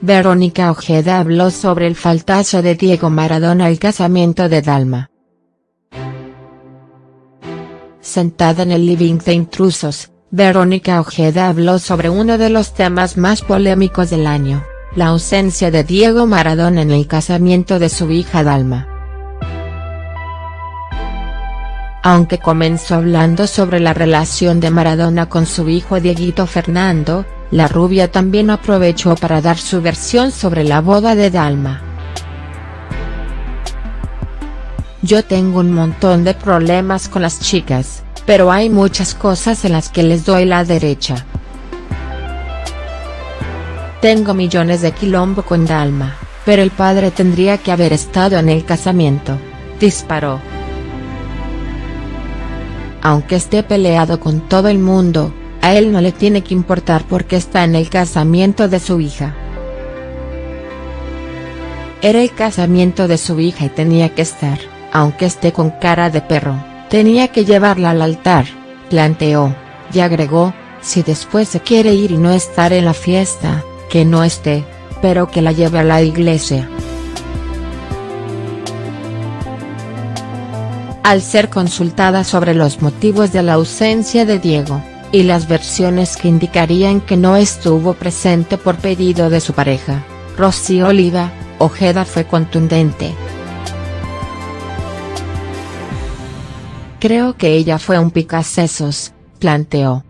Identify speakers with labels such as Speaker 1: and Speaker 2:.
Speaker 1: Verónica Ojeda habló sobre el faltazo de Diego Maradona al casamiento de Dalma. Sentada en el living de intrusos, Verónica Ojeda habló sobre uno de los temas más polémicos del año, la ausencia de Diego Maradona en el casamiento de su hija Dalma. Aunque comenzó hablando sobre la relación de Maradona con su hijo Dieguito Fernando, la rubia también aprovechó para dar su versión sobre la boda de Dalma. Yo tengo un montón de problemas con las chicas, pero hay muchas cosas en las que les doy la derecha. Tengo millones de quilombo con Dalma, pero el padre tendría que haber estado en el casamiento, disparó aunque esté peleado con todo el mundo, a él no le tiene que importar porque está en el casamiento de su hija. Era el casamiento de su hija y tenía que estar, aunque esté con cara de perro, tenía que llevarla al altar, planteó, y agregó, si después se quiere ir y no estar en la fiesta, que no esté, pero que la lleve a la iglesia. al ser consultada sobre los motivos de la ausencia de Diego, y las versiones que indicarían que no estuvo presente por pedido de su pareja, Rocío Oliva, Ojeda fue contundente. Creo que ella fue un picasesos, planteó.